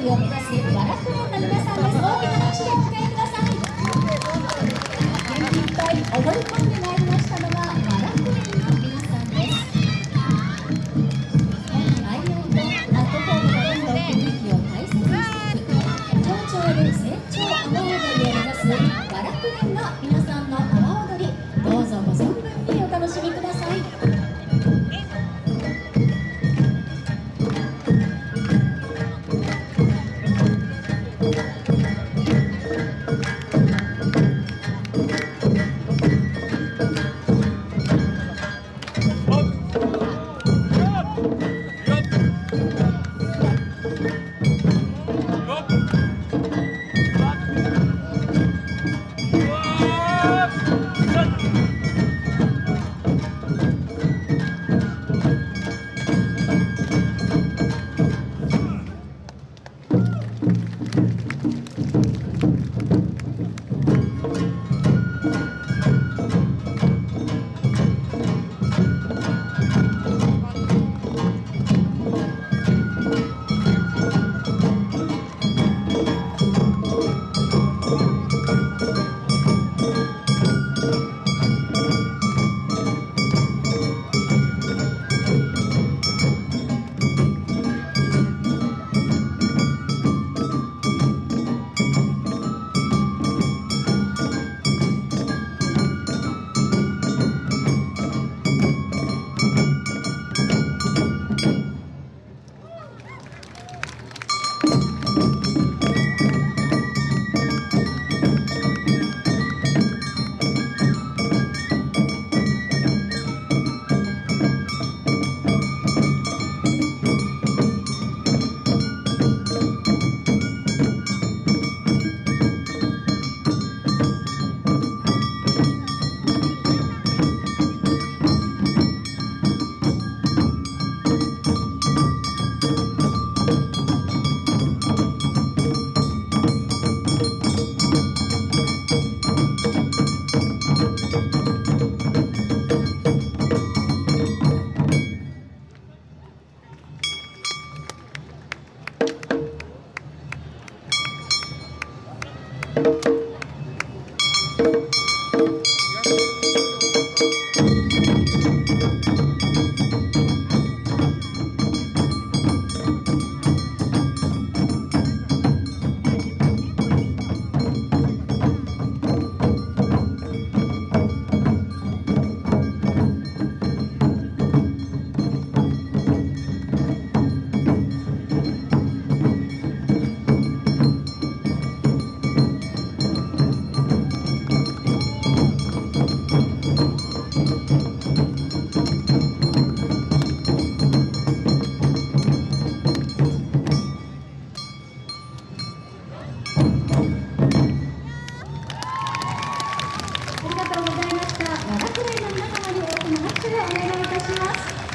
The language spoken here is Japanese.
踊りを目指す和楽音楽皆さんです。大きな拍手でお迎えください。元気いっぱい踊り込んでまいりましたのは お願いいたします。